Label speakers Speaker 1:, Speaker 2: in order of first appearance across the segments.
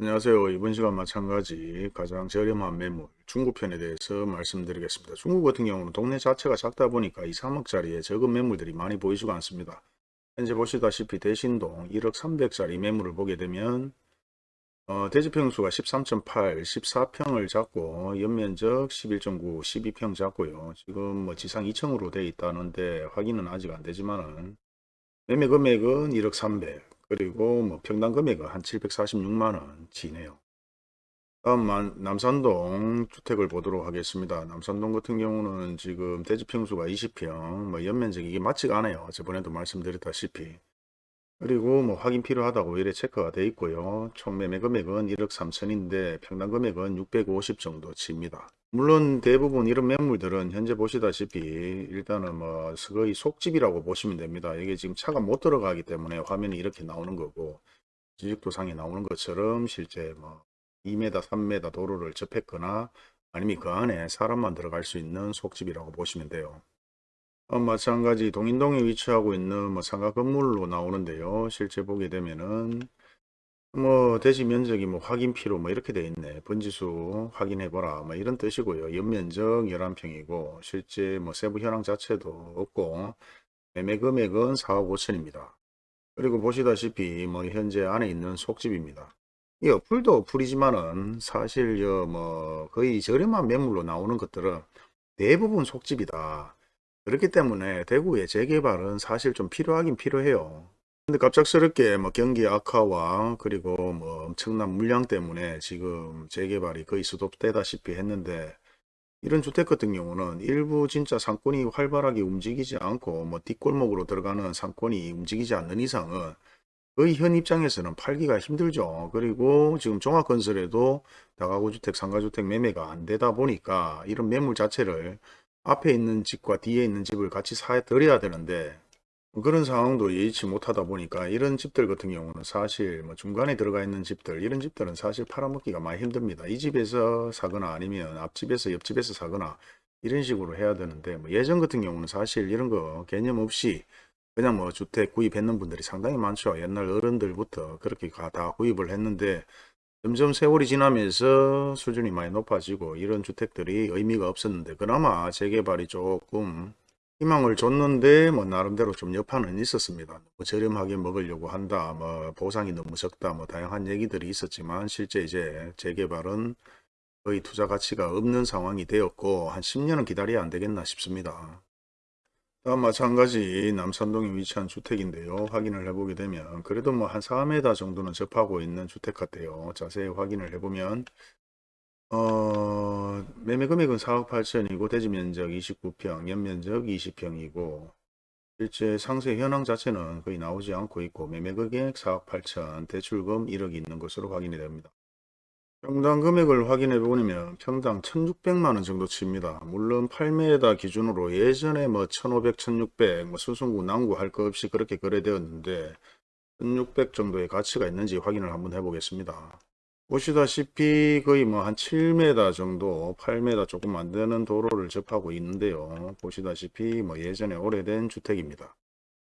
Speaker 1: 안녕하세요. 이번 시간 마찬가지 가장 저렴한 매물 중구편에 대해서 말씀드리겠습니다. 중구 같은 경우는 동네 자체가 작다 보니까 2, 3억짜리의 적은 매물들이 많이 보이지가 않습니다. 현재 보시다시피 대신동 1억 300짜리 매물을 보게 되면 어, 대지평수가 13.8, 14평을 잡고 연면적 11.9, 12평 잡고요. 지금 뭐 지상 2층으로 돼 있다는데 확인은 아직 안 되지만은 매매 금액은 1억 300 그리고 뭐 평당 금액은 한 746만원 지네요. 다음 남산동 주택을 보도록 하겠습니다. 남산동 같은 경우는 지금 대지평수가 20평, 뭐 연면적이 이게 맞지가 않아요. 저번에도 말씀드렸다시피. 그리고 뭐 확인 필요하다고 이래 체크가 돼 있고요. 총 매매 금액은 1억 3천인데 평당 금액은 650 정도 칩니다. 물론 대부분 이런 매물들은 현재 보시다시피 일단은 뭐 거의 속집이라고 보시면 됩니다. 이게 지금 차가 못 들어가기 때문에 화면이 이렇게 나오는 거고 지식도상에 나오는 것처럼 실제 뭐 2m, 3m 도로를 접했거나 아니면 그 안에 사람만 들어갈 수 있는 속집이라고 보시면 돼요. 어, 마찬가지 동인동에 위치하고 있는 뭐 상가 건물로 나오는데요. 실제 보게 되면은 뭐 대지 면적이 뭐 확인 필요 뭐 이렇게 돼 있네. 번지수 확인해 보라. 뭐 이런 뜻이고요. 연면적 11평이고 실제 뭐 세부 현황 자체도 없고 매매 금액은 4억 5천입니다. 그리고 보시다시피 뭐 현재 안에 있는 속집입니다. 이 어플도 어플이지만은 사실 뭐 거의 저렴한 매물로 나오는 것들은 대부분 속집이다. 그렇기 때문에 대구의 재개발은 사실 좀 필요하긴 필요해요. 근데 갑작스럽게 뭐 경기 악화와 그리고 뭐 엄청난 물량 때문에 지금 재개발이 거의 수도되다시피 했는데 이런 주택 같은 경우는 일부 진짜 상권이 활발하게 움직이지 않고 뭐 뒷골목으로 들어가는 상권이 움직이지 않는 이상은 거의 현 입장에서는 팔기가 힘들죠. 그리고 지금 종합건설에도 다가구 주택, 상가주택 매매가 안 되다 보니까 이런 매물 자체를 앞에 있는 집과 뒤에 있는 집을 같이 사드려야 되는데 그런 상황도 예의치 못하다 보니까 이런 집들 같은 경우는 사실 뭐 중간에 들어가 있는 집들 이런 집들은 사실 팔아먹기가 많이 힘듭니다. 이 집에서 사거나 아니면 앞집에서 옆집에서 사거나 이런 식으로 해야 되는데 뭐 예전 같은 경우는 사실 이런 거 개념 없이 그냥 뭐 주택 구입했는 분들이 상당히 많죠. 옛날 어른들부터 그렇게 다 구입을 했는데 점점 세월이 지나면서 수준이 많이 높아지고 이런 주택들이 의미가 없었는데 그나마 재개발이 조금 희망을 줬는데 뭐 나름대로 좀 여파는 있었습니다. 뭐 저렴하게 먹으려고 한다. 뭐 보상이 너무 적다. 뭐 다양한 얘기들이 있었지만 실제 이제 재개발은 거의 투자 가치가 없는 상황이 되었고 한 10년은 기다려야 안 되겠나 싶습니다. 다음 마찬가지 남산동에 위치한 주택인데요. 확인을 해보게 되면 그래도 뭐 한 4m 정도는 접하고 있는 주택 같아요. 자세히 확인을 해보면 어, 매매 금액은 4억 8천이고 대지 면적 29평, 연면적 20평이고 실제 상세 현황 자체는 거의 나오지 않고 있고 매매 금액 4억 8천, 대출금 1억 있는 것으로 확인이 됩니다. 평당 금액을 확인해 보면 평당 1600만원 정도 칩니다. 물론 8m 기준으로 예전에 뭐 1500, 1600, 뭐 수승구, 난구 할 것 없이 그렇게 거래되었는데 1600 정도의 가치가 있는지 확인을 한번 해보겠습니다. 보시다시피 거의 뭐 한 7m 정도 8m 조금 안 되는 도로를 접하고 있는데요 보시다시피 뭐 예전에 오래된 주택입니다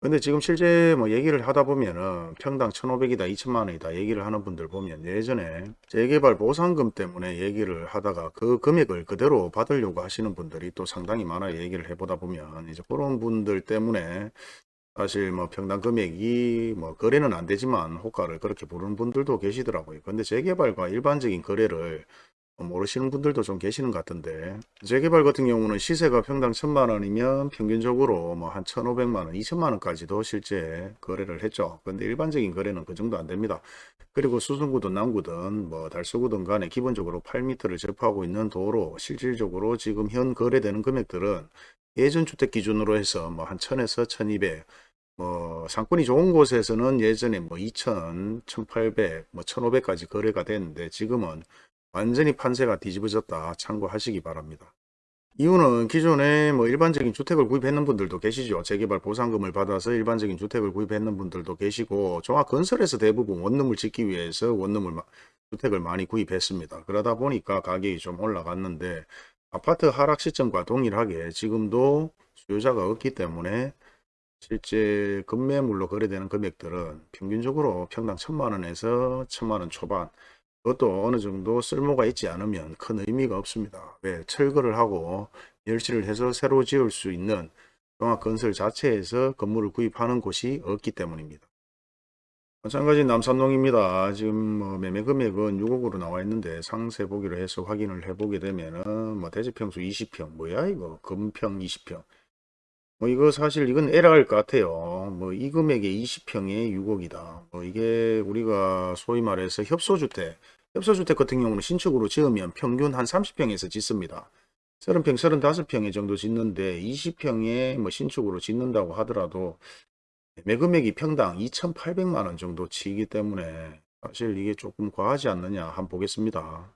Speaker 1: 근데 지금 실제 뭐 얘기를 하다 보면은 평당 1500이다 2000만원이다 얘기를 하는 분들 보면 예전에 재개발 보상금 때문에 얘기를 하다가 그 금액을 그대로 받으려고 하시는 분들이 또 상당히 많아 얘기를 해보다 보면 이제 그런 분들 때문에 사실 뭐 평당 금액이 뭐 거래는 안 되지만 호가를 그렇게 보는 분들도 계시더라고요. 근데 재개발과 일반적인 거래를 모르시는 분들도 좀 계시는 것 같은데 재개발 같은 경우는 시세가 평당 천만 원이면 평균적으로 뭐 한 천오백만 원, 이천만 원까지도 실제 거래를 했죠. 근데 일반적인 거래는 그 정도 안 됩니다. 그리고 수승구든 남구든 뭐 달서구든 간에 기본적으로 8m를 접하고 있는 도로 실질적으로 지금 현 거래되는 금액들은 예전 주택 기준으로 해서 뭐 한 천에서 천이백 뭐 상권이 좋은 곳에서는 예전에 뭐 2천, 1800, 뭐 1500까지 거래가 됐는데 지금은 완전히 판세가 뒤집어졌다 참고하시기 바랍니다. 이유는 기존에 뭐 일반적인 주택을 구입했는 분들도 계시죠. 재개발 보상금을 받아서 일반적인 주택을 구입했는 분들도 계시고 종합건설에서 대부분 원룸을 짓기 위해서 원룸을 주택을 많이 구입했습니다. 그러다 보니까 가격이 좀 올라갔는데 아파트 하락 시점과 동일하게 지금도 수요자가 없기 때문에 실제 급매물로 거래되는 금액들은 평균적으로 평당 천만원에서 천만원 초반 그것도 어느 정도 쓸모가 있지 않으면 큰 의미가 없습니다. 왜? 철거를 하고 멸치를 해서 새로 지을 수 있는 종합건설 자체에서 건물을 구입하는 곳이 없기 때문입니다. 마찬가지 남산동입니다. 지금 뭐 매매 금액은 6억으로 나와 있는데 상세 보기로 해서 확인을 해보게 되면은 뭐 대지평수 20평 뭐야 이거 금평 20평 뭐 이거 사실 이건 에러일 것 같아요. 뭐 이 금액에 20평에 6억이다. 뭐 이게 우리가 소위 말해서 협소주택 협소주택 같은 경우는 신축으로 지으면 평균 한 30평에서 짓습니다. 30평, 35평에 정도 짓는데 20평에 뭐 신축으로 짓는다고 하더라도 매금액이 평당 2,800만 원 정도 치기 때문에 사실 이게 조금 과하지 않느냐 한번 보겠습니다.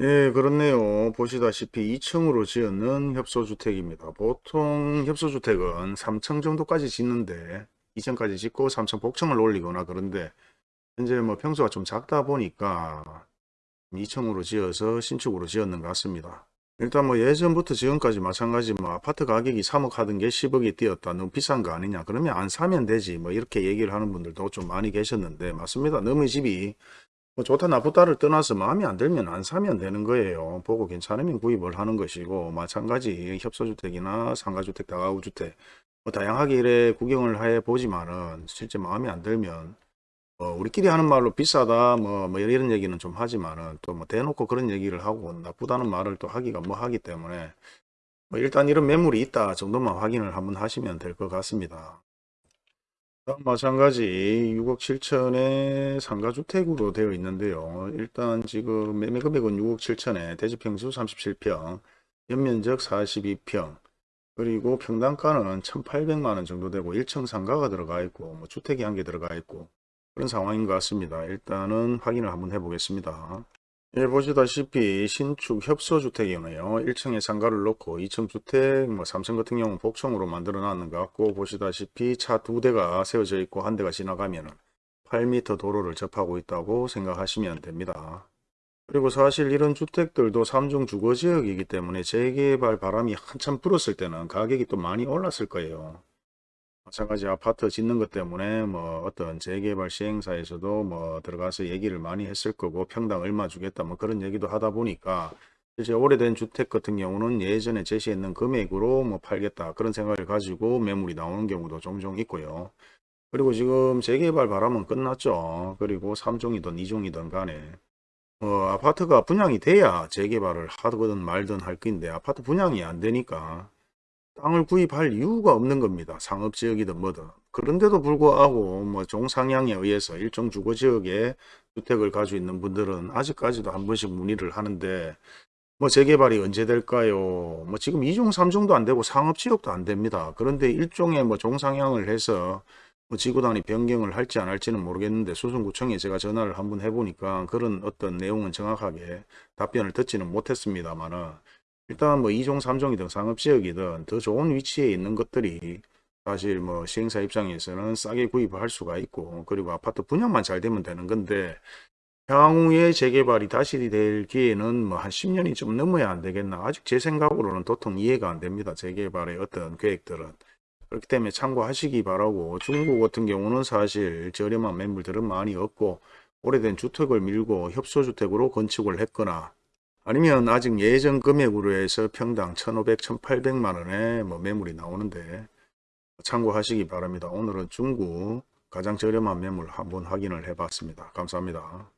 Speaker 1: 예, 그렇네요. 보시다시피 2층으로 지었는 협소주택입니다. 보통 협소주택은 3층 정도까지 짓는데 2층까지 짓고 3층 복층을 올리거나 그런데 현재 뭐 평수가 좀 작다 보니까 2층으로 지어서 신축으로 지었는 것 같습니다. 일단 뭐 예전부터 지금까지 마찬가지 뭐 아파트 가격이 3억 하던 게 10억이 뛰었다. 너무 비싼 거 아니냐. 그러면 안 사면 되지. 뭐 이렇게 얘기를 하는 분들도 좀 많이 계셨는데 맞습니다. 너무 집이 뭐 좋다 나쁘다를 떠나서 마음에 안 들면 안 사면 되는 거예요. 보고 괜찮으면 구입을 하는 것이고 마찬가지 협소주택이나 상가주택, 다가구주택 뭐 다양하게 이래 구경을 해 보지만은 실제 마음에 안 들면 어, 우리끼리 하는 말로 비싸다 뭐, 뭐 이런 얘기는 좀 하지만은 또 뭐 대놓고 그런 얘기를 하고 나쁘다는 말을 또 하기가 뭐 하기 때문에 뭐 일단 이런 매물이 있다 정도만 확인을 한번 하시면 될 것 같습니다. 마찬가지 6억 7천에 상가주택으로 되어 있는데요. 일단 지금 매매 금액은 6억 7천에 대지평수 37평, 연면적 42평, 그리고 평당가는 1,800만원 정도 되고 1층 상가가 들어가 있고 뭐 주택이 한 개 들어가 있고 그런 상황인 것 같습니다. 일단은 확인을 한번 해보겠습니다. 예, 보시다시피 신축 협소주택이네요. 1층에 상가를 놓고 2층 주택, 뭐 3층 같은 경우는 복층으로 만들어 놨는 것 같고 보시다시피 차 두 대가 세워져 있고 한 대가 지나가면 8m 도로를 접하고 있다고 생각하시면 됩니다. 그리고 사실 이런 주택들도 3중 주거지역이기 때문에 재개발 바람이 한참 불었을 때는 가격이 또 많이 올랐을 거예요. 마찬가지 아파트 짓는 것 때문에 뭐 어떤 재개발 시행사에서도 뭐 들어가서 얘기를 많이 했을 거고 평당 얼마 주겠다 뭐 그런 얘기도 하다 보니까 실제 오래된 주택 같은 경우는 예전에 제시했는 금액으로 뭐 팔겠다 그런 생각을 가지고 매물이 나오는 경우도 종종 있고요. 그리고 지금 재개발 바람은 끝났죠. 그리고 3종이든 2종이든 간에 어, 아파트가 분양이 돼야 재개발을 하든 말든 할 건데 아파트 분양이 안 되니까 땅을 구입할 이유가 없는 겁니다. 상업지역이든 뭐든. 그런데도 불구하고 뭐 종상향에 의해서 일정 주거지역에 주택을 가지고 있는 분들은 아직까지도 한 번씩 문의를 하는데 뭐 재개발이 언제 될까요? 뭐 지금 2종 3종도 안 되고 상업지역도 안 됩니다. 그런데 일종의 뭐 종상향을 해서 뭐 지구단위 변경을 할지 안 할지는 모르겠는데 수성구청에 제가 전화를 한번 해보니까 그런 어떤 내용은 정확하게 답변을 듣지는 못했습니다만은 일단 뭐 2종, 3종이든 상업지역이든 더 좋은 위치에 있는 것들이 사실 뭐 시행사 입장에서는 싸게 구입을 할 수가 있고 그리고 아파트 분양만 잘 되면 되는 건데 향후에 재개발이 다시 될 기회는 뭐 한 10년이 좀 넘어야 안 되겠나? 아직 제 생각으로는 도통 이해가 안 됩니다 재개발의 어떤 계획들은. 그렇기 때문에 참고하시기 바라고 중국 같은 경우는 사실 저렴한 매물들은 많이 없고 오래된 주택을 밀고 협소주택으로 건축을 했거나 아니면 아직 예전 금액으로 해서 평당 1,500, 1,800만 원에 뭐 매물이 나오는데 참고하시기 바랍니다. 오늘은 중국 가장 저렴한 매물 한번 확인을 해 봤습니다. 감사합니다.